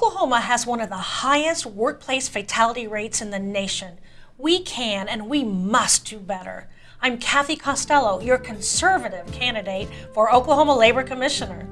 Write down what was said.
Oklahoma has one of the highest workplace fatality rates in the nation. We can and we must do better. I'm Cathy Costello, your conservative candidate for Oklahoma Labor Commissioner.